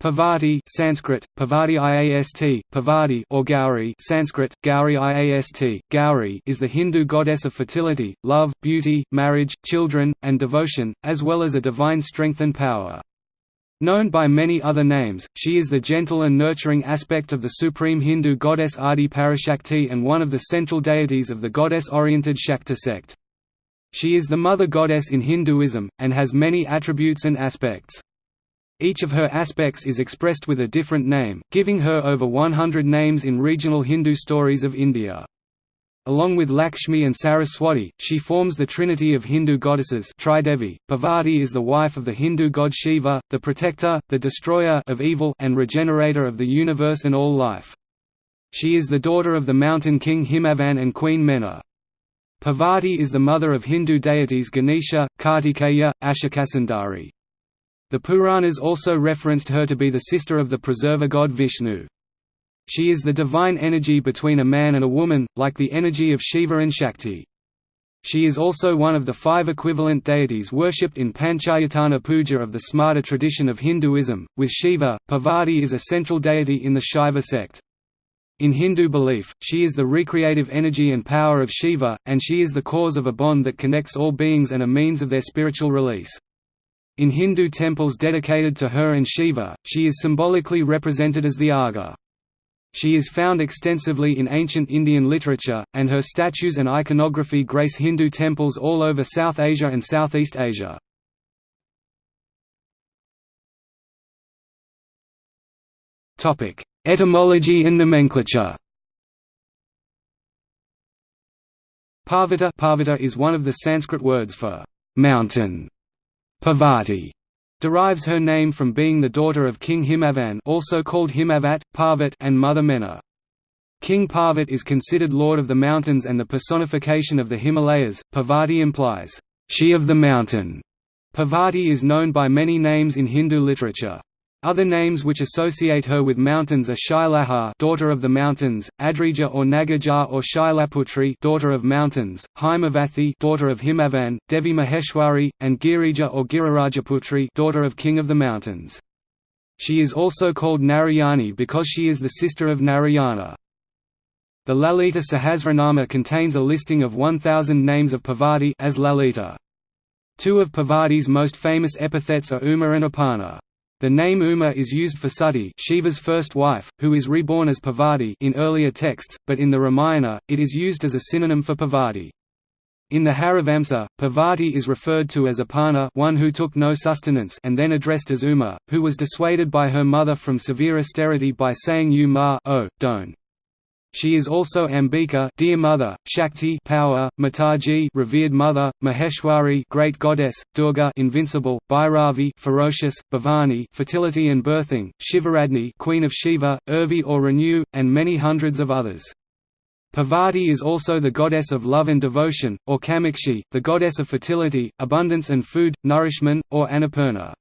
Parvati Sanskrit, Parvati Iast, Parvati or Gauri Sanskrit, Gauri Iast, Gauri is the Hindu goddess of fertility, love, beauty, marriage, children, and devotion, as well as a divine strength and power. Known by many other names, she is the gentle and nurturing aspect of the supreme Hindu goddess Adi Parashakti and one of the central deities of the goddess-oriented Shakta sect. She is the mother goddess in Hinduism, and has many attributes and aspects. Each of her aspects is expressed with a different name, giving her over 100 names in regional Hindu stories of India. Along with Lakshmi and Saraswati, she forms the trinity of Hindu goddesses Tridevi. Parvati is the wife of the Hindu god Shiva, the protector, the destroyer of evil and regenerator of the universe and all life. She is the daughter of the mountain king Himavan and queen Mena. Parvati is the mother of Hindu deities Ganesha, Kartikeya, Ashokasundari. The Puranas also referenced her to be the sister of the preserver god Vishnu. She is the divine energy between a man and a woman, like the energy of Shiva and Shakti. She is also one of the five equivalent deities worshipped in Panchayatana puja of the Smarta tradition of Hinduism, with Shiva. Parvati is a central deity in the Shaiva sect. In Hindu belief, she is the recreative energy and power of Shiva, and she is the cause of a bond that connects all beings and a means of their spiritual release. In Hindu temples dedicated to her and Shiva, she is symbolically represented as the Aga. She is found extensively in ancient Indian literature, and her statues and iconography grace Hindu temples all over South Asia and Southeast Asia. Etymology and nomenclature Parvata, Parvata is one of the Sanskrit words for mountain Parvati derives her name from being the daughter of King Himavan also called Himavat, Parvat and Mother Mena. King Parvat is considered lord of the mountains and the personification of the Himalayas. Parvati implies, she of the mountain. Parvati is known by many names in Hindu literature. Other names which associate her with mountains are Shailaha daughter of the mountains, Adrija or Nagaja or Shailaputri daughter of mountains, Himavathi daughter of Himavan, Devi Maheshwari, and Girija or Girirajaputri daughter of King of the Mountains. She is also called Narayani because she is the sister of Narayana. The Lalita Sahasranama contains a listing of 1,000 names of Parvati as Lalita. Two of Parvati's most famous epithets are Uma and Aparna. The name Uma is used for Sati Shiva's first wife, who is reborn as Parvati in earlier texts, but in the Ramayana, it is used as a synonym for Parvati. In the Harivamsa, Parvati is referred to as Aparna one who took no sustenance and then addressed as Uma, who was dissuaded by her mother from severe austerity by saying you ma oh, don't. She is also Ambika, dear mother, Shakti, power, Mataji, revered mother, Maheshwari, great goddess, Durga, invincible, Bhairavi, ferocious, Bhavani, fertility and birthing, Shivaradni, queen of Shiva, Urvi or renew, and many hundreds of others. Parvati is also the goddess of love and devotion, or Kamakshi, the goddess of fertility, abundance and food, nourishment, or Annapurna.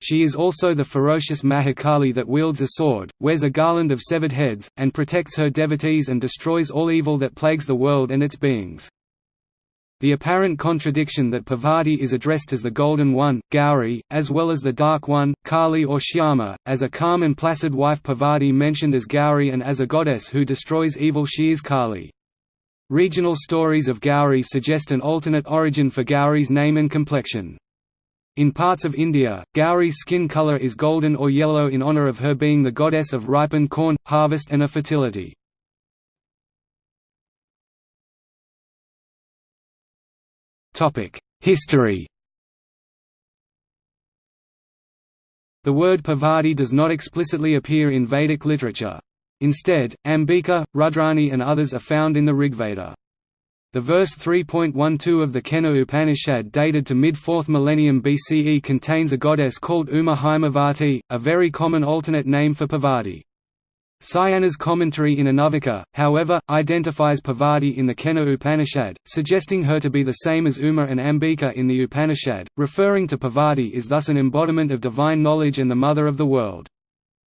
She is also the ferocious Mahakali that wields a sword, wears a garland of severed heads, and protects her devotees and destroys all evil that plagues the world and its beings. The apparent contradiction that Parvati is addressed as the Golden One, Gauri, as well as the Dark One, Kali or Shyama, as a calm and placid wife Parvati mentioned as Gauri and as a goddess who destroys evil she is Kali. Regional stories of Gauri suggest an alternate origin for Gauri's name and complexion. In parts of India, Gauri's skin color is golden or yellow in honor of her being the goddess of ripened corn, harvest and of fertility. History The word Parvati does not explicitly appear in Vedic literature. Instead, Ambika, Rudrani and others are found in the Rigveda. The verse 3.12 of the Kena Upanishad dated to mid-4th millennium BCE contains a goddess called Uma Himavati, a very common alternate name for Parvati. Sayana's commentary in Anuvaka, however, identifies Parvati in the Kena Upanishad, suggesting her to be the same as Uma and Ambika in the Upanishad. Referring to Parvati is thus an embodiment of divine knowledge and the mother of the world.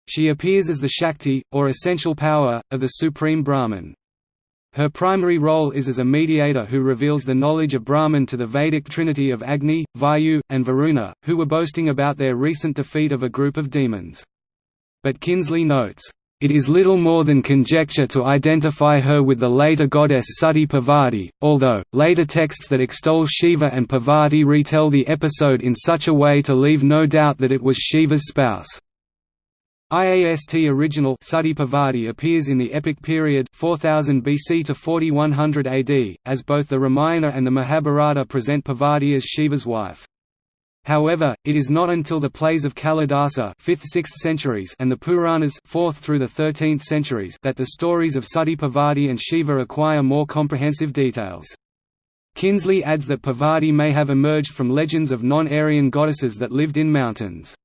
She appears as the Shakti, or essential power, of the Supreme Brahman. Her primary role is as a mediator who reveals the knowledge of Brahman to the Vedic trinity of Agni, Vayu, and Varuna, who were boasting about their recent defeat of a group of demons. but Kinsley notes, "...it is little more than conjecture to identify her with the later goddess Sati Parvati, although, later texts that extol Shiva and Parvati retell the episode in such a way to leave no doubt that it was Shiva's spouse." IAST original Sati Parvati appears in the epic period 4000 BC to 4100 AD, as both the Ramayana and the Mahabharata present Parvati as Shiva's wife. However, it is not until the plays of Kalidasa 5th–6th centuries and the Puranas 4th through the 13th centuries that the stories of Sati Parvati and Shiva acquire more comprehensive details. Kinsley adds that Parvati may have emerged from legends of non-Aryan goddesses that lived in mountains.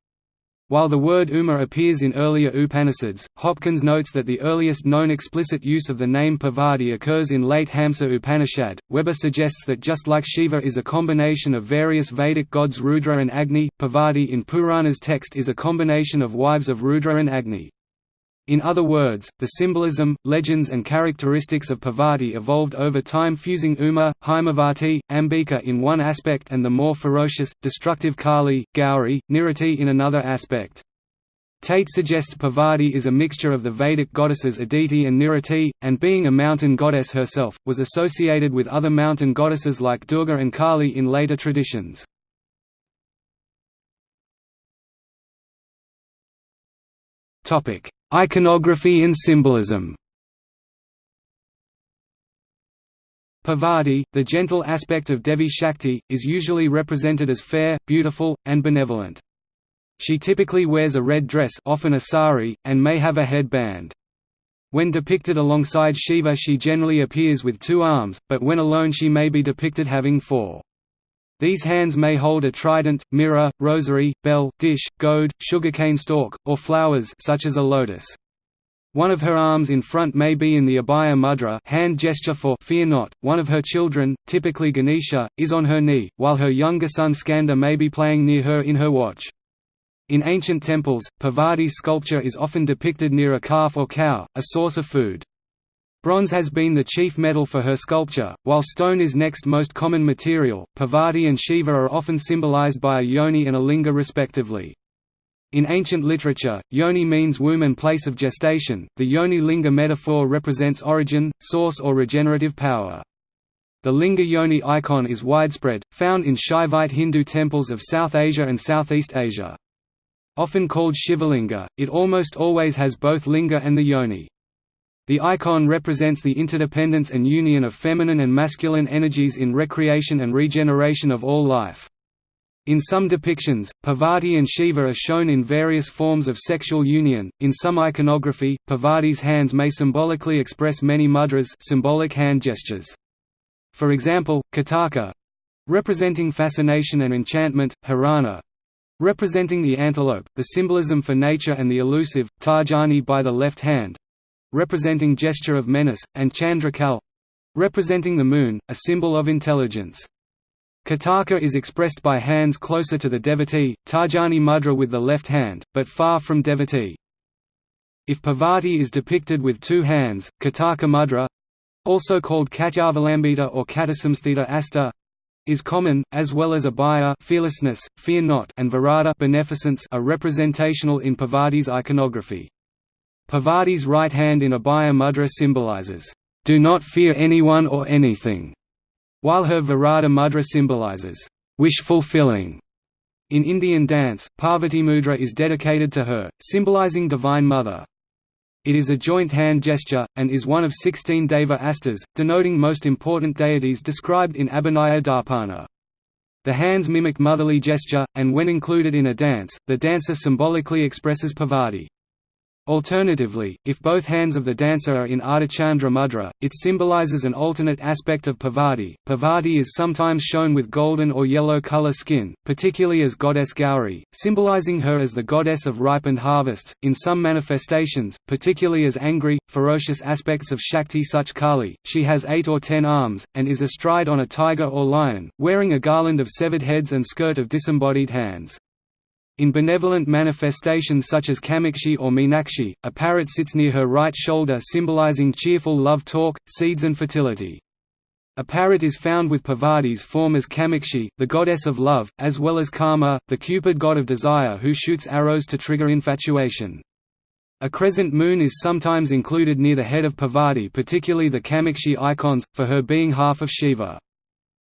While the word Uma appears in earlier Upanishads, Hopkins notes that the earliest known explicit use of the name Parvati occurs in late Hamsa Upanishad. Weber suggests that just like Shiva is a combination of various Vedic gods Rudra and Agni, Parvati in Purana's text is a combination of wives of Rudra and Agni. In other words, the symbolism, legends and characteristics of Parvati evolved over time fusing Uma, Himavati, Ambika in one aspect and the more ferocious, destructive Kali, Gauri, Nirati in another aspect. Tate suggests Parvati is a mixture of the Vedic goddesses Aditi and Nirati, and being a mountain goddess herself, was associated with other mountain goddesses like Durga and Kali in later traditions. Iconography and symbolism Parvati, the gentle aspect of Devi Shakti, is usually represented as fair, beautiful, and benevolent. She typically wears a red dress often a sari, and may have a headband. When depicted alongside Shiva she generally appears with two arms, but when alone she may be depicted having four. These hands may hold a trident, mirror, rosary, bell, dish, goad, sugarcane stalk, or flowers such as a lotus. One of her arms in front may be in the Abhaya mudra hand gesture for fear not. One of her children, typically Ganesha, is on her knee, while her younger son Skanda may be playing near her in her watch. In ancient temples, Parvati's sculpture is often depicted near a calf or cow, a source of food. Bronze has been the chief metal for her sculpture, while stone is next most common material. Parvati and Shiva are often symbolized by a yoni and a linga respectively. In ancient literature, yoni means womb and place of gestation. The yoni linga metaphor represents origin, source, or regenerative power. The linga yoni icon is widespread, found in Shaivite Hindu temples of South Asia and Southeast Asia. Often called Shivalinga, it almost always has both linga and the yoni. The icon represents the interdependence and union of feminine and masculine energies in recreation and regeneration of all life. In some depictions, Parvati and Shiva are shown in various forms of sexual union. In some iconography, Parvati's hands may symbolically express many mudras, symbolic hand gestures. For example, Kataka representing fascination and enchantment, Hirana representing the antelope, the symbolism for nature and the elusive, Tarjani by the left hand, representing gesture of menace, and Chandrakal representing the moon, a symbol of intelligence. Kataka is expressed by hands closer to the devotee, Tarjani mudra with the left hand, but far from devotee. If Parvati is depicted with two hands, Kataka mudra also called Katyavalambita or Katasamsthita asta is common, as well as abhaya fearlessness, fear not, and virata beneficence are representational in Parvati's iconography. Parvati's right hand in Abhaya mudra symbolizes, "...do not fear anyone or anything", while her Virata mudra symbolizes, "...wish fulfilling". In Indian dance, Parvati mudra is dedicated to her, symbolizing Divine Mother. It is a joint hand gesture, and is one of 16 Deva astas, denoting most important deities described in Abhinaya Darpana. The hands mimic motherly gesture, and when included in a dance, the dancer symbolically expresses Parvati. Alternatively, if both hands of the dancer are in Ardhachandra mudra, it symbolizes an alternate aspect of Parvati. Parvati is sometimes shown with golden or yellow color skin, particularly as goddess Gauri, symbolizing her as the goddess of ripened harvests. In some manifestations, particularly as angry, ferocious aspects of Shakti such Kali, she has eight or ten arms, and is astride on a tiger or lion, wearing a garland of severed heads and skirt of disembodied hands. In benevolent manifestations such as Kamakshi or Meenakshi, a parrot sits near her right shoulder symbolizing cheerful love talk, seeds and fertility. A parrot is found with Parvati's form as Kamakshi, the goddess of love, as well as Kama, the Cupid god of desire who shoots arrows to trigger infatuation. A crescent moon is sometimes included near the head of Parvati particularly the Kamakshi icons, for her being half of Shiva.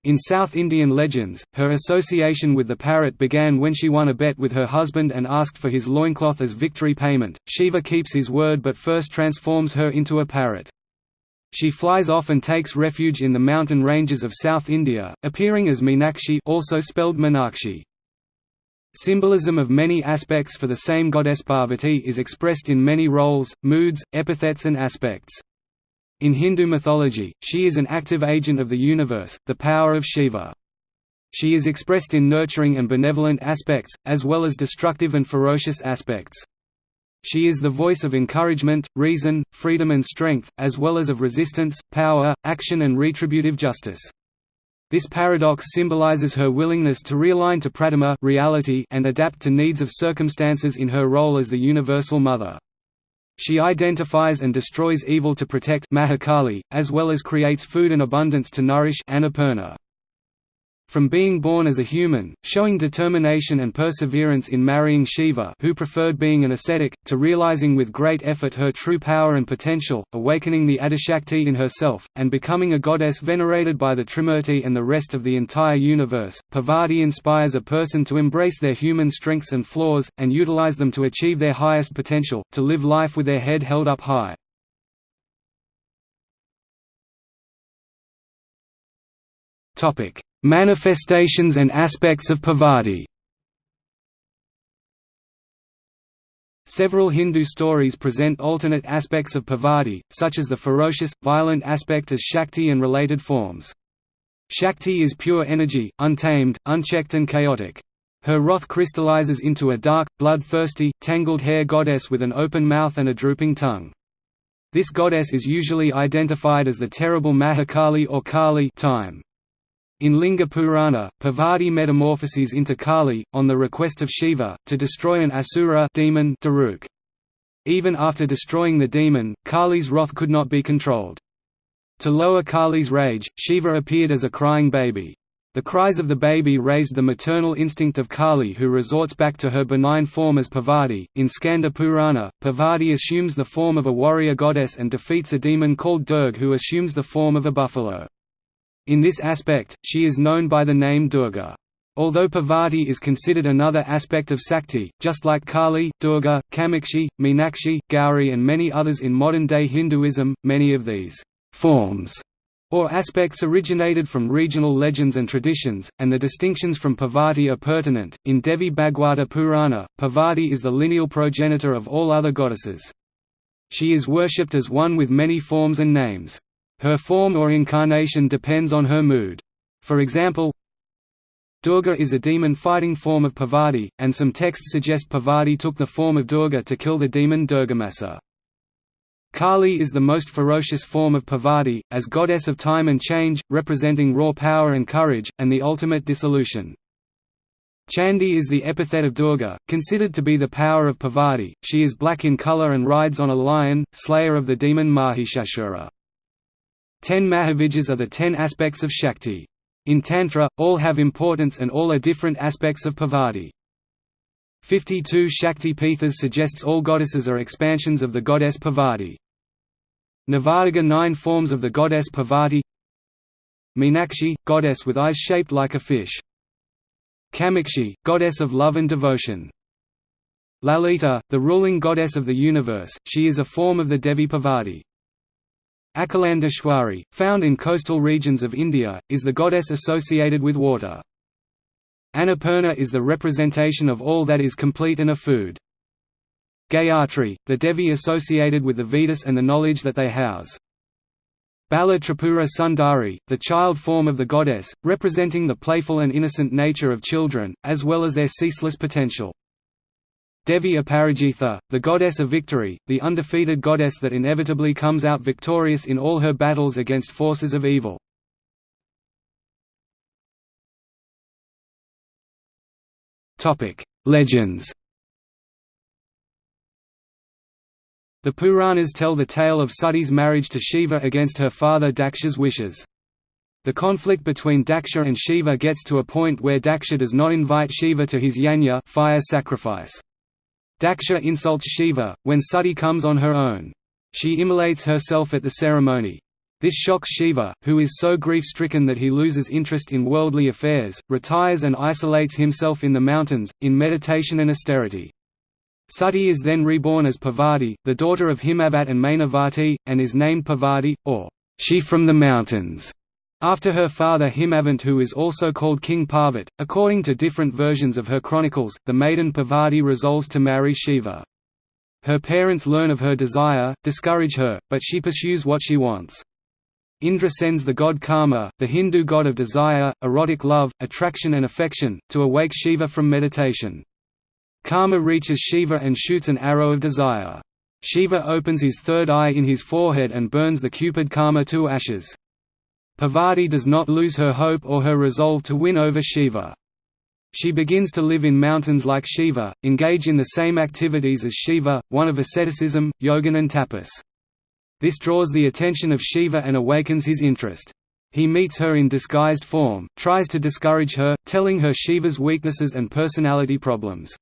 In South Indian legends, her association with the parrot began when she won a bet with her husband and asked for his loincloth as victory payment. Shiva keeps his word but first transforms her into a parrot. She flies off and takes refuge in the mountain ranges of South India, appearing as Meenakshi also spelled Meenakshi. Symbolism of many aspects for the same goddess Parvati is expressed in many roles, moods, epithets and aspects. In Hindu mythology, she is an active agent of the universe, the power of Shiva. She is expressed in nurturing and benevolent aspects, as well as destructive and ferocious aspects. She is the voice of encouragement, reason, freedom and strength, as well as of resistance, power, action and retributive justice. This paradox symbolizes her willingness to realign to pratama reality and adapt to needs of circumstances in her role as the universal mother. She identifies and destroys evil to protect Mahakali, as well as creates food and abundance to nourish Annapurna. From being born as a human, showing determination and perseverance in marrying Shiva who preferred being an ascetic, to realizing with great effort her true power and potential, awakening the Adishakti in herself, and becoming a goddess venerated by the Trimurti and the rest of the entire universe, Parvati inspires a person to embrace their human strengths and flaws, and utilize them to achieve their highest potential, to live life with their head held up high. Manifestations and aspects of Parvati Several Hindu stories present alternate aspects of Parvati, such as the ferocious, violent aspect as Shakti and related forms. Shakti is pure energy, untamed, unchecked and chaotic. Her wrath crystallizes into a dark, bloodthirsty, tangled hair goddess with an open mouth and a drooping tongue. This goddess is usually identified as the terrible Mahakali or Kali time. In Linga Purana, Parvati metamorphoses into Kali, on the request of Shiva, to destroy an asura demon Daruk. Even after destroying the demon, Kali's wrath could not be controlled. To lower Kali's rage, Shiva appeared as a crying baby. The cries of the baby raised the maternal instinct of Kali who resorts back to her benign form as Parvati. In Skanda Purana, Parvati assumes the form of a warrior goddess and defeats a demon called Durg who assumes the form of a buffalo. In this aspect, she is known by the name Durga. Although Parvati is considered another aspect of Sakti, just like Kali, Durga, Kamakshi, Meenakshi, Gauri and many others in modern-day Hinduism, many of these «forms» or aspects originated from regional legends and traditions, and the distinctions from Parvati are pertinent. In Devi Bhagwata Purana, Parvati is the lineal progenitor of all other goddesses. She is worshipped as one with many forms and names. Her form or incarnation depends on her mood. For example, Durga is a demon-fighting form of Parvati, and some texts suggest Parvati took the form of Durga to kill the demon Durgamasa. Kali is the most ferocious form of Parvati, as goddess of time and change, representing raw power and courage, and the ultimate dissolution. Chandi is the epithet of Durga, considered to be the power of Parvati. She is black in color and rides on a lion, slayer of the demon Mahishasura. Ten Mahavidyas are the ten aspects of Shakti. In Tantra, all have importance and all are different aspects of Parvati. 52 Shakti Pithas suggests all goddesses are expansions of the goddess Parvati. Navadurga nine forms of the goddess Parvati Meenakshi, goddess with eyes shaped like a fish. Kamakshi, goddess of love and devotion. Lalita, the ruling goddess of the universe, she is a form of the Devi Parvati. Akalandeshwari, found in coastal regions of India, is the goddess associated with water. Annapurna is the representation of all that is complete in a food. Gayatri, the Devi associated with the Vedas and the knowledge that they house. Bala Tripura Sundari, the child form of the goddess, representing the playful and innocent nature of children, as well as their ceaseless potential. Devi Aparajitha, the goddess of victory, the undefeated goddess that inevitably comes out victorious in all her battles against forces of evil. Legends The Puranas tell the tale of Sati's marriage to Shiva against her father Daksha's wishes. The conflict between Daksha and Shiva gets to a point where Daksha does not invite Shiva to his yajna fire sacrifice. Daksha insults Shiva, when Sati comes on her own. She immolates herself at the ceremony. This shocks Shiva, who is so grief-stricken that he loses interest in worldly affairs, retires and isolates himself in the mountains, in meditation and austerity. Sati is then reborn as Parvati, the daughter of Himavat and Mainavati, and is named Parvati, or she from the mountains, after her father Himavant who is also called King Parvat. According to different versions of her chronicles, the maiden Parvati resolves to marry Shiva. Her parents learn of her desire, discourage her, but she pursues what she wants. Indra sends the god Kama, the Hindu god of desire, erotic love, attraction and affection, to awake Shiva from meditation. Kama reaches Shiva and shoots an arrow of desire. Shiva opens his third eye in his forehead and burns the cupid Kama to ashes. Parvati does not lose her hope or her resolve to win over Shiva. She begins to live in mountains like Shiva, engage in the same activities as Shiva, one of asceticism, yoga and tapas. This draws the attention of Shiva and awakens his interest. He meets her in disguised form, tries to discourage her, telling her Shiva's weaknesses and personality problems.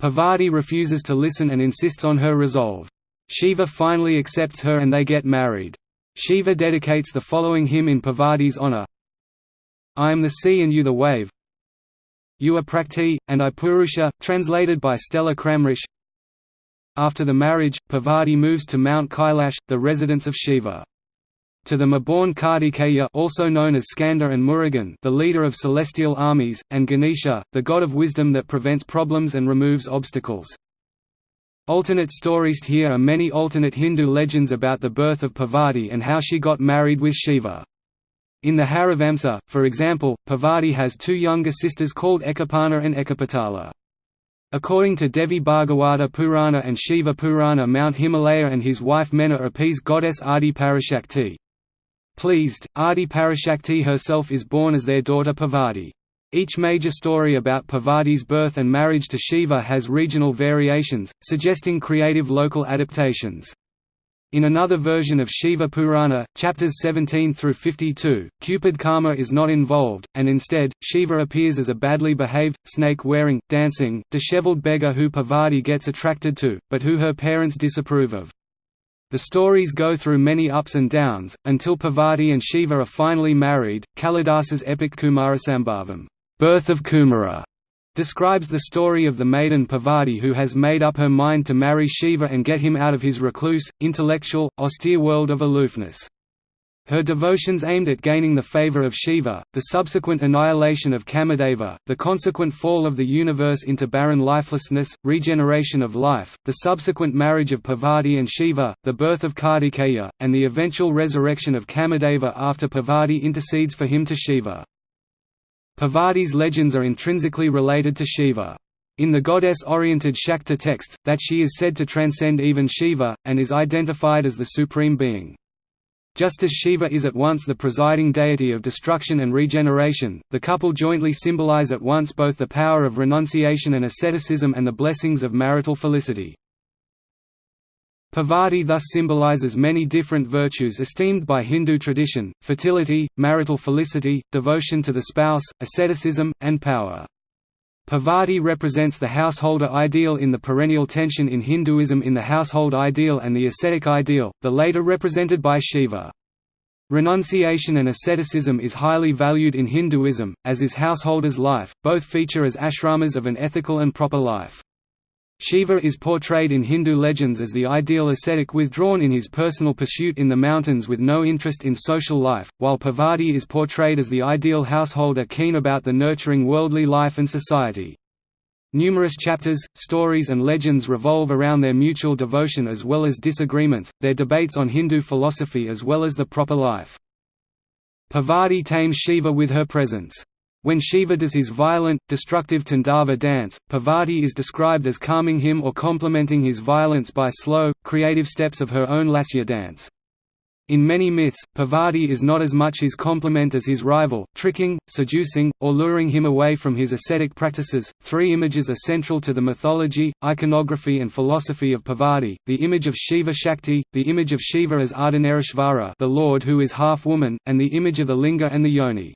Parvati refuses to listen and insists on her resolve. Shiva finally accepts her and they get married. Shiva dedicates the following hymn in Parvati's honor I am the sea and you the wave You are Prakti, and I Purusha, translated by Stella Kramrisch after the marriage, Parvati moves to Mount Kailash, the residence of Shiva. To them are born Kartikeya also known as Skanda and Murugan the leader of celestial armies, and Ganesha, the god of wisdom that prevents problems and removes obstacles. Alternate stories Here are many alternate Hindu legends about the birth of Parvati and how she got married with Shiva. In the Harivamsa, for example, Parvati has two younger sisters called Ekapana and Ekapatala. According to Devi Bhagavata Purana and Shiva Purana Mount Himalaya and his wife Mena appease goddess Adi Parashakti. Pleased, Adi Parashakti herself is born as their daughter Parvati. Each major story about Parvati's birth and marriage to Shiva has regional variations, suggesting creative local adaptations. In another version of Shiva Purana, chapters 17 through 52, Cupid Kama is not involved, and instead, Shiva appears as a badly behaved, snake-wearing, dancing, disheveled beggar who Parvati gets attracted to, but who her parents disapprove of. The stories go through many ups and downs, until Parvati and Shiva are finally married. Kalidasa's epic Kumarasambhavam, Birth of Kumara, describes the story of the maiden Parvati who has made up her mind to marry Shiva and get him out of his recluse, intellectual, austere world of aloofness. Her devotions aimed at gaining the favor of Shiva, the subsequent annihilation of Kamadeva, the consequent fall of the universe into barren lifelessness, regeneration of life, the subsequent marriage of Parvati and Shiva, the birth of Kartikeya, and the eventual resurrection of Kamadeva after Parvati intercedes for him to Shiva. Parvati's legends are intrinsically related to Shiva. In the goddess-oriented Shakta texts, that she is said to transcend even Shiva, and is identified as the supreme being. Just as Shiva is at once the presiding deity of destruction and regeneration, the couple jointly symbolize at once both the power of renunciation and asceticism and the blessings of marital felicity. Parvati thus symbolizes many different virtues esteemed by Hindu tradition, fertility, marital felicity, devotion to the spouse, asceticism, and power. Parvati represents the householder ideal in the perennial tension in Hinduism in the household ideal and the ascetic ideal, the later represented by Shiva. Renunciation and asceticism is highly valued in Hinduism, as is householder's life, both feature as ashramas of an ethical and proper life. Shiva is portrayed in Hindu legends as the ideal ascetic withdrawn in his personal pursuit in the mountains with no interest in social life, while Parvati is portrayed as the ideal householder keen about the nurturing worldly life and society. Numerous chapters, stories and legends revolve around their mutual devotion as well as disagreements, their debates on Hindu philosophy as well as the proper life. Parvati tames Shiva with her presence. When Shiva does his violent, destructive Tandava dance, Parvati is described as calming him or complementing his violence by slow, creative steps of her own Lasya dance. In many myths, Parvati is not as much his complement as his rival, tricking, seducing, or luring him away from his ascetic practices. Three images are central to the mythology, iconography, and philosophy of Parvati the image of Shiva Shakti, the image of Shiva as Ardhanarishvara, the Lord who is half woman, and the image of the Linga and the Yoni.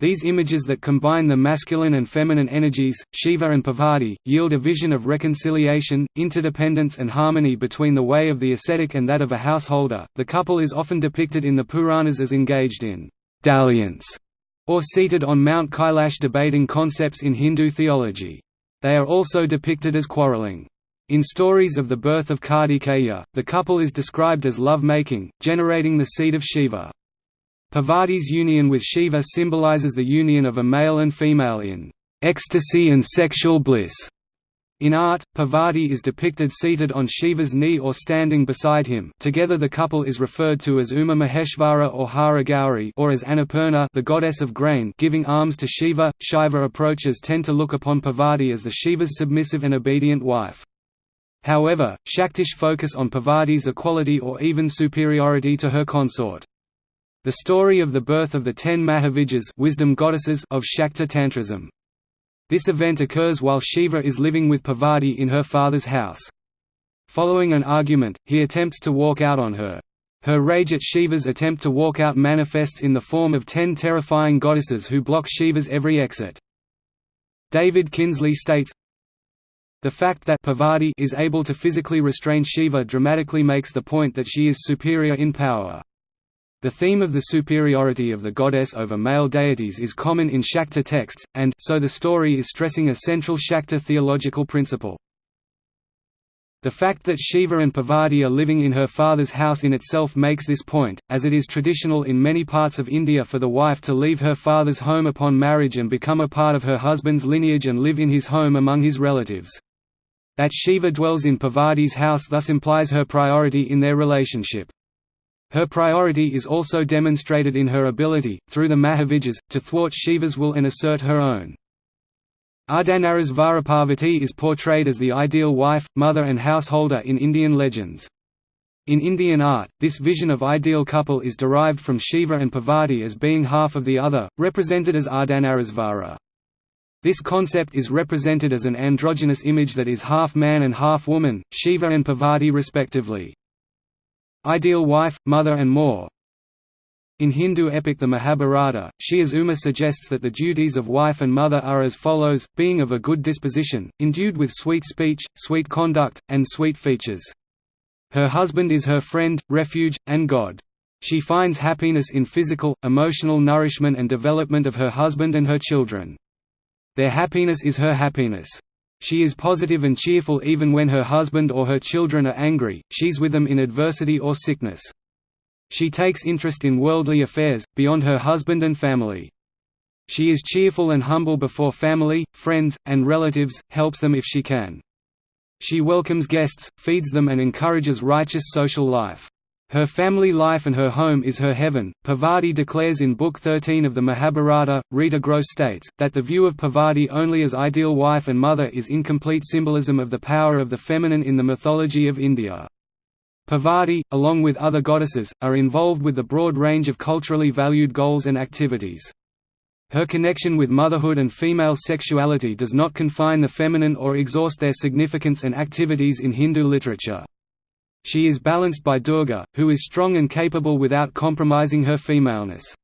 These images that combine the masculine and feminine energies, Shiva and Parvati, yield a vision of reconciliation, interdependence, and harmony between the way of the ascetic and that of a householder. The couple is often depicted in the Puranas as engaged in dalliance or seated on Mount Kailash debating concepts in Hindu theology. They are also depicted as quarreling. In stories of the birth of Kartikeya, the couple is described as love-making, generating the seed of Shiva. Parvati's union with Shiva symbolizes the union of a male and female in ecstasy and sexual bliss. In art, Parvati is depicted seated on Shiva's knee or standing beside him together the couple is referred to as Uma Maheshvara or Hara Gauri or as Annapurna the goddess of grain giving alms to Shiva. Shiva approaches tend to look upon Parvati as the Shiva's submissive and obedient wife. However, Shaktish focus on Parvati's equality or even superiority to her consort. The story of the birth of the ten Mahavidyas wisdom goddesses of Shakta Tantrism. This event occurs while Shiva is living with Parvati in her father's house. Following an argument, he attempts to walk out on her. Her rage at Shiva's attempt to walk out manifests in the form of ten terrifying goddesses who block Shiva's every exit. David Kinsley states, the fact that Parvati is able to physically restrain Shiva dramatically makes the point that she is superior in power. The theme of the superiority of the goddess over male deities is common in Shakta texts, and so the story is stressing a central Shakta theological principle. The fact that Shiva and Parvati are living in her father's house in itself makes this point, as it is traditional in many parts of India for the wife to leave her father's home upon marriage and become a part of her husband's lineage and live in his home among his relatives. That Shiva dwells in Parvati's house thus implies her priority in their relationship. Her priority is also demonstrated in her ability, through the Mahavidyas, to thwart Shiva's will and assert her own. Ardhanarishvara Parvati is portrayed as the ideal wife, mother and householder in Indian legends. In Indian art, this vision of ideal couple is derived from Shiva and Parvati as being half of the other, represented as Ardhanarishvara. This concept is represented as an androgynous image that is half man and half woman, Shiva and Parvati respectively ideal wife, mother and more. In Hindu epic the Mahabharata, She as Uma suggests that the duties of wife and mother are as follows, being of a good disposition, endued with sweet speech, sweet conduct, and sweet features. Her husband is her friend, refuge, and God. She finds happiness in physical, emotional nourishment and development of her husband and her children. Their happiness is her happiness. She is positive and cheerful even when her husband or her children are angry, she's with them in adversity or sickness. She takes interest in worldly affairs, beyond her husband and family. She is cheerful and humble before family, friends, and relatives, helps them if she can. She welcomes guests, feeds them and encourages righteous social life. Her family life and her home is her heaven. Parvati declares in Book 13 of the Mahabharata, Rita Gross states, that the view of Parvati only as ideal wife and mother is incomplete symbolism of the power of the feminine in the mythology of India. Parvati, along with other goddesses, are involved with the broad range of culturally valued goals and activities. Her connection with motherhood and female sexuality does not confine the feminine or exhaust their significance and activities in Hindu literature. She is balanced by Durga, who is strong and capable without compromising her femaleness.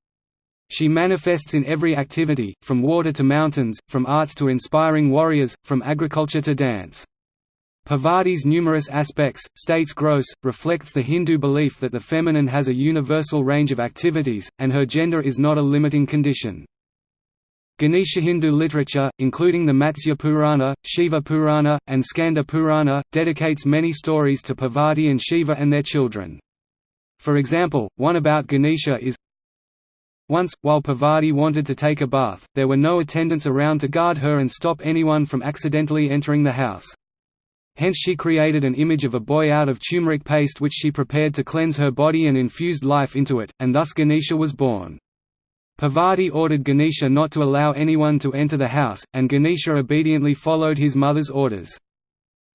She manifests in every activity, from water to mountains, from arts to inspiring warriors, from agriculture to dance. Parvati's numerous aspects, states Gross, reflects the Hindu belief that the feminine has a universal range of activities, and her gender is not a limiting condition. Ganesha Hindu literature, including the Matsya Purana, Shiva Purana, and Skanda Purana, dedicates many stories to Parvati and Shiva and their children. For example, one about Ganesha is Once, while Parvati wanted to take a bath, there were no attendants around to guard her and stop anyone from accidentally entering the house. Hence she created an image of a boy out of turmeric paste which she prepared to cleanse her body and infused life into it, and thus Ganesha was born. Parvati ordered Ganesha not to allow anyone to enter the house, and Ganesha obediently followed his mother's orders.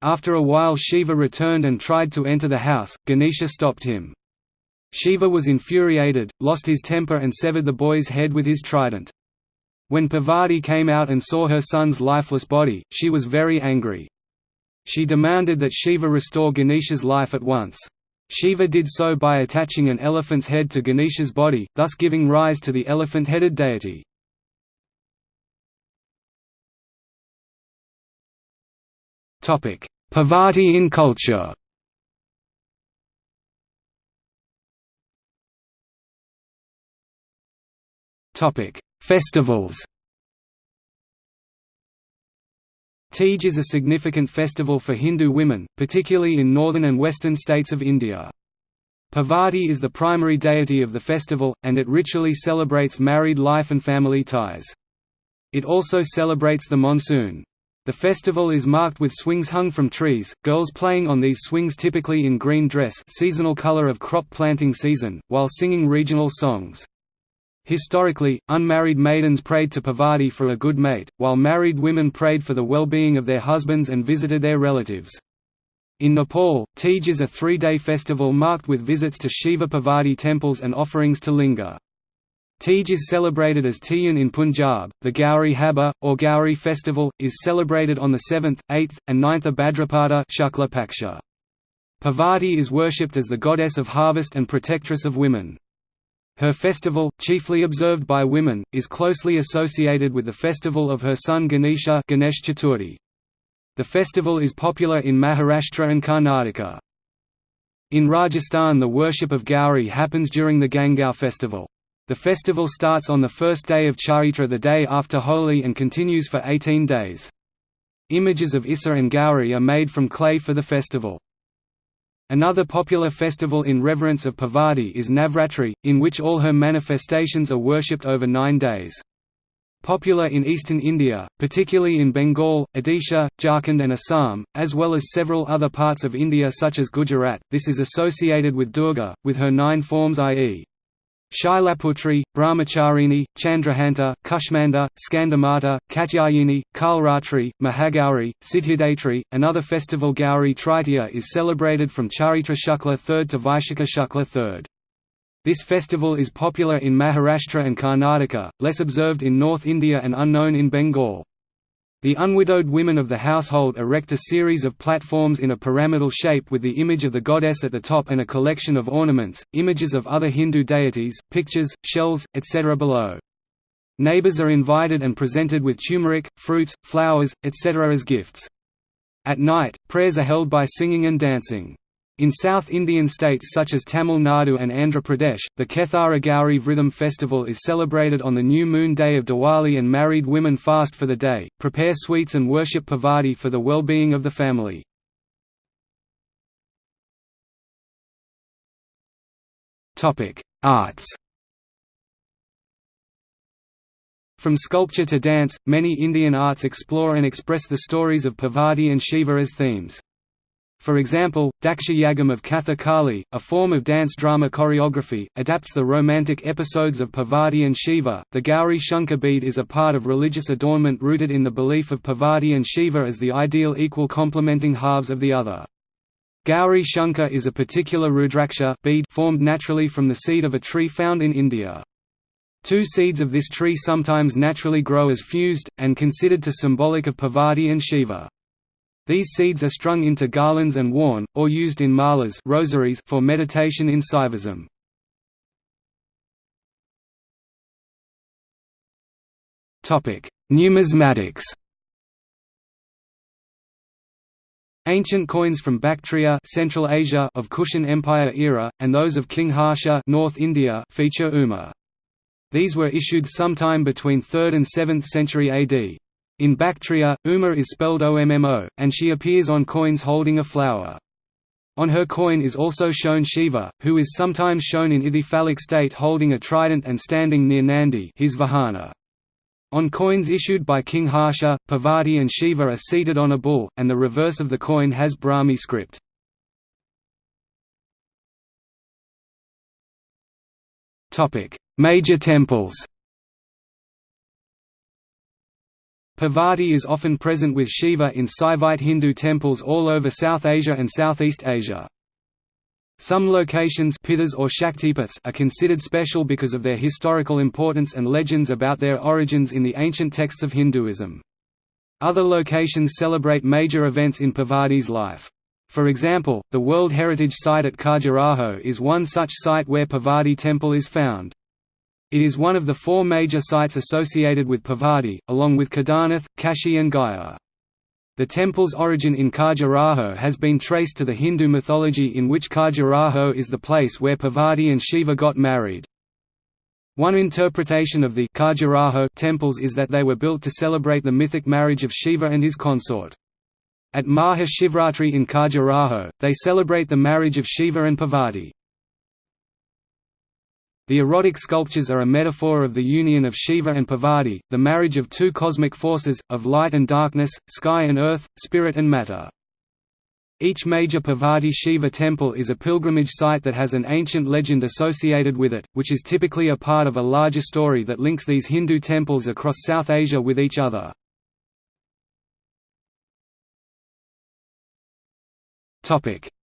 After a while Shiva returned and tried to enter the house, Ganesha stopped him. Shiva was infuriated, lost his temper and severed the boy's head with his trident. When Parvati came out and saw her son's lifeless body, she was very angry. She demanded that Shiva restore Ganesha's life at once. Shiva did so by attaching an elephant's head to Ganesha's body, thus giving rise to the elephant-headed deity. Parvati in culture Festivals Teej is a significant festival for Hindu women, particularly in northern and western states of India. Parvati is the primary deity of the festival, and it ritually celebrates married life and family ties. It also celebrates the monsoon. The festival is marked with swings hung from trees, girls playing on these swings typically in green dress seasonal color of crop planting season, while singing regional songs. Historically, unmarried maidens prayed to Parvati for a good mate, while married women prayed for the well-being of their husbands and visited their relatives. In Nepal, Teej is a three-day festival marked with visits to Shiva Parvati temples and offerings to Linga. Teej is celebrated as Tiyan in Punjab. The Gauri Habba, or Gauri festival, is celebrated on the 7th, 8th, and 9th of Bhadrapada Shukla Paksha. Parvati is worshipped as the goddess of harvest and protectress of women. Her festival, chiefly observed by women, is closely associated with the festival of her son Ganesha Ganesh Chaturthi. The festival is popular in Maharashtra and Karnataka. In Rajasthan the worship of Gauri happens during the Gangaur festival. The festival starts on the first day of Chaitra the day after Holi and continues for 18 days. Images of Issa and Gauri are made from clay for the festival. Another popular festival in reverence of Parvati is Navratri, in which all her manifestations are worshipped over nine days. Popular in eastern India, particularly in Bengal, Odisha, Jharkhand and Assam, as well as several other parts of India such as Gujarat, this is associated with Durga, with her nine forms i.e. Shailaputri, Brahmacharini, Chandraghanta, Kushmanda, Skandamata, Katyayani, Kalratri, Mahagauri, Siddhidatri. Another festival Gauri Tritiya is celebrated from Chaitra Shukla 3rd to Vaishakha Shukla 3rd. This festival is popular in Maharashtra and Karnataka, less observed in North India and unknown in Bengal. The unwidowed women of the household erect a series of platforms in a pyramidal shape with the image of the goddess at the top and a collection of ornaments, images of other Hindu deities, pictures, shells, etc. below. Neighbors are invited and presented with turmeric, fruits, flowers, etc. as gifts. At night, prayers are held by singing and dancing. In South Indian states such as Tamil Nadu and Andhra Pradesh, the Kethara Gauri Vritham festival is celebrated on the new moon day of Diwali and married women fast for the day, prepare sweets and worship Parvati for the well-being of the family. Arts From sculpture to dance, many Indian arts explore and express the stories of Parvati and Shiva as themes. For example, Daksha Yagam of Kathakali, a form of dance drama choreography, adapts the romantic episodes of Parvati and Shiva. The Gauri Shankar bead is a part of religious adornment rooted in the belief of Parvati and Shiva as the ideal equal complementing halves of the other. Gauri Shankar is a particular Rudraksha bead formed naturally from the seed of a tree found in India. Two seeds of this tree sometimes naturally grow as fused, and considered to symbolic of Parvati and Shiva. These seeds are strung into garlands and worn, or used in malas rosaries for meditation in Saivism. Numismatics Ancient coins from Bactria Central Asia of Kushan Empire era, and those of King Harsha North India feature Uma. These were issued sometime between 3rd and 7th century AD. In Bactria, Uma is spelled OMMO, and she appears on coins holding a flower. On her coin is also shown Shiva, who is sometimes shown in ithyphallic state holding a trident and standing near Nandi his Vahana. On coins issued by King Harsha, Parvati and Shiva are seated on a bull, and the reverse of the coin has Brahmi script. Major temples Parvati is often present with Shiva in Saivite Hindu temples all over South Asia and Southeast Asia. Some locations pithas or Shaktipiths are considered special because of their historical importance and legends about their origins in the ancient texts of Hinduism. Other locations celebrate major events in Parvati's life. For example, the World Heritage Site at Khajuraho is one such site where Parvati temple is found. It is one of the four major sites associated with Parvati, along with Kedarnath, Kashi and Gaya. The temple's origin in Khajuraho has been traced to the Hindu mythology in which Khajuraho is the place where Parvati and Shiva got married. One interpretation of the Khajuraho temples is that they were built to celebrate the mythic marriage of Shiva and his consort. At Maha Shivratri in Khajuraho, they celebrate the marriage of Shiva and Parvati. The erotic sculptures are a metaphor of the union of Shiva and Parvati, the marriage of two cosmic forces, of light and darkness, sky and earth, spirit and matter. Each major Parvati Shiva temple is a pilgrimage site that has an ancient legend associated with it, which is typically a part of a larger story that links these Hindu temples across South Asia with each other.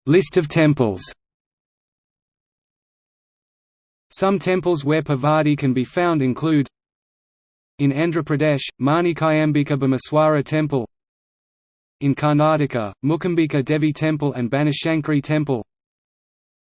List of temples some temples where Parvati can be found include In Andhra Pradesh, Manikayambika Bhimeswara Temple In Karnataka, Mukambika Devi Temple and Banashankari Temple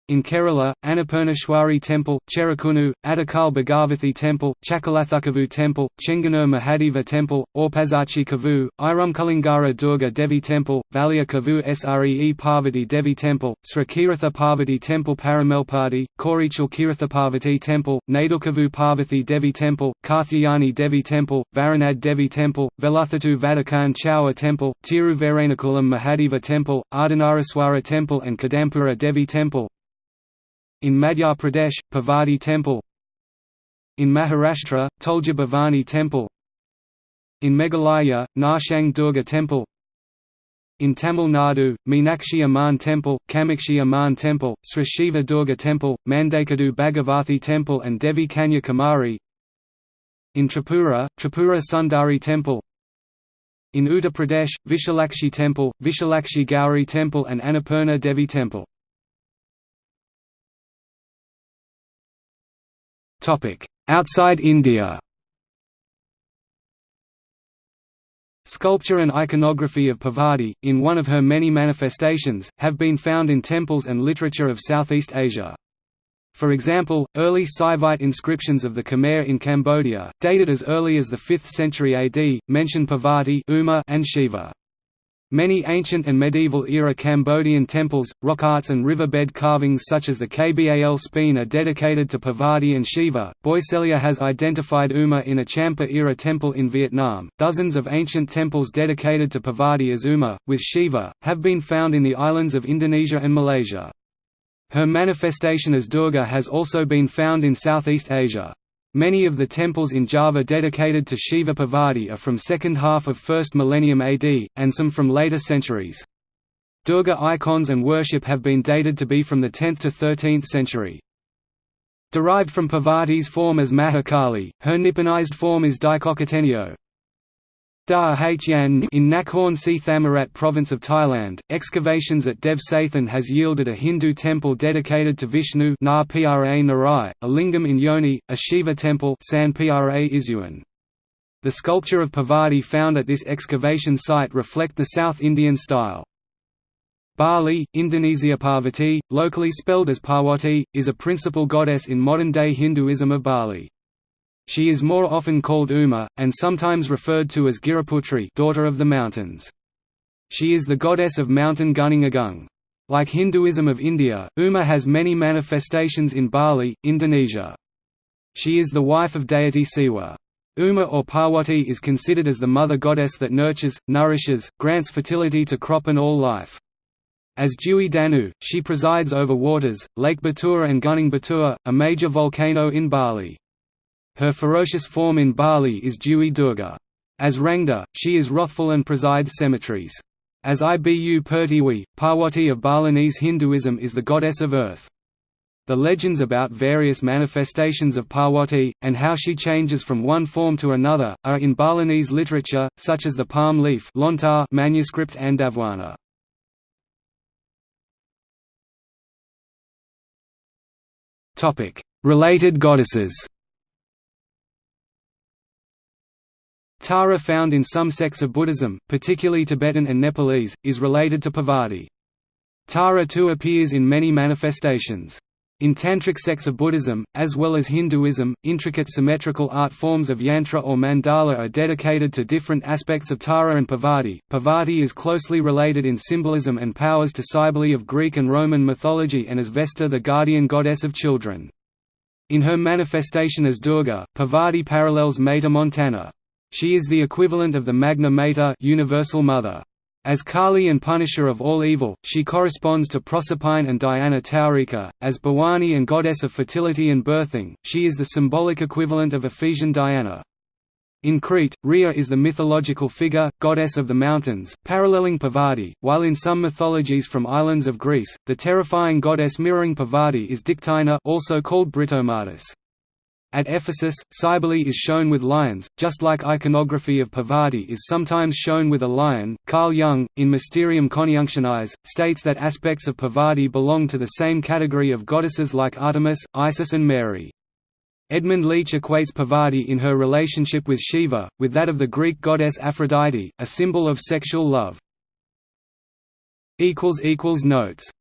in Kerala, Annapurneshwari Temple, Cherukunnu, Adakal Bhagavathi Temple, Chakalathukavu Temple, Chengannur Mahadeva Temple, Orpazachi Kavu, Irumkulingara Durga Devi Temple, Valia Kavu Sree Parvati Devi Temple, Srikiratha Parvati Temple Paramelpadi, Korichal Kiratha Parvati Temple, Nadukavu Parvati Devi Temple, Karthyayani Devi Temple, Varanad Devi Temple, Veluthatu Vadakan Chaua Temple, Tiruverenakulam Mahadeva Temple, Ardhanaraswara Temple and Kadampuzha Devi Temple, in Madhya Pradesh, Pavadi Temple. In Maharashtra, Tulja Bhavani Temple. In Meghalaya, Nartiang Durga Temple. In Tamil Nadu, Meenakshi Amman Temple, Kamakshi Amman Temple, Sri Shiva Durga Temple, Mandakadu Bhagavathi Temple and Devi Kanya Kumari In Tripura, Tripura Sundari Temple. In Uttar Pradesh, Vishalakshi Temple, Vishalakshi Gauri Temple and Annapurna Devi Temple Outside India Sculpture and iconography of Parvati, in one of her many manifestations, have been found in temples and literature of Southeast Asia. For example, early Saivite inscriptions of the Khmer in Cambodia, dated as early as the 5th century AD, mention Parvati Uma and Shiva. Many ancient and medieval-era Cambodian temples, rock arts and riverbed carvings such as the Kbal Spean are dedicated to Parvati and Shiva. Boisselier has identified Uma in a Champa-era temple in Vietnam. Dozens of ancient temples dedicated to Parvati as Uma, with Shiva, have been found in the islands of Indonesia and Malaysia. Her manifestation as Durga has also been found in Southeast Asia. Many of the temples in Java dedicated to Shiva Parvati are from second half of 1st millennium AD, and some from later centuries. Durga icons and worship have been dated to be from the 10th to 13th century. Derived from Parvati's form as Mahakali, her Nipponized form is Daikokutennyo. Da Hyan in Nakhon Si Thammarat province of Thailand, excavations at Dev Sathan has yielded a Hindu temple dedicated to Vishnu Na pra Narai, a lingam in Yoni, a Shiva temple San pra Isuan. The sculpture of Parvati found at this excavation site reflect the South Indian style. Bali, Indonesia Parvati, locally spelled as Parwati, is a principal goddess in modern-day Hinduism of Bali. She is more often called Uma, and sometimes referred to as Giriputri daughter of the mountains. She is the goddess of mountain Gunung Agung. Like Hinduism of India, Uma has many manifestations in Bali, Indonesia. She is the wife of deity Siwa. Uma or Parwati is considered as the mother goddess that nurtures, nourishes, grants fertility to crop and all life. As Dewi Danu, she presides over waters, Lake Batura and Gunung Batur, a major volcano in Bali. Her ferocious form in Bali is Dewi Durga. As Rangda, she is wrathful and presides cemeteries. As Ibu Pertiwi, Parwati of Balinese Hinduism is the goddess of earth. The legends about various manifestations of Parwati, and how she changes from one form to another, are in Balinese literature, such as the palm leaf manuscript Andabhuana. Related goddesses Tara found in some sects of Buddhism, particularly Tibetan and Nepalese, is related to Parvati. Tara too appears in many manifestations. In tantric sects of Buddhism, as well as Hinduism, intricate symmetrical art forms of yantra or mandala are dedicated to different aspects of Tara and Parvati. Parvati is closely related in symbolism and powers to Cybele of Greek and Roman mythology and as Vesta the guardian goddess of children. In her manifestation as Durga, Parvati parallels Mater Montana. She is the equivalent of the Magna Mater universal mother. As Kali and punisher of all evil, she corresponds to Proserpine and Diana Taurica. As Bhavani and goddess of fertility and birthing, she is the symbolic equivalent of Ephesian Diana. In Crete, Rhea is the mythological figure, goddess of the mountains, paralleling Parvati, while in some mythologies from islands of Greece, the terrifying goddess mirroring Parvati is Dictynna also called Britomartis. At Ephesus, Cybele is shown with lions, just like iconography of Parvati is sometimes shown with a lion. Carl Jung, in Mysterium Conjunctionis, states that aspects of Parvati belong to the same category of goddesses like Artemis, Isis, and Mary. Edmund Leach equates Parvati in her relationship with Shiva, with that of the Greek goddess Aphrodite, a symbol of sexual love. Notes